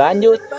lanjut.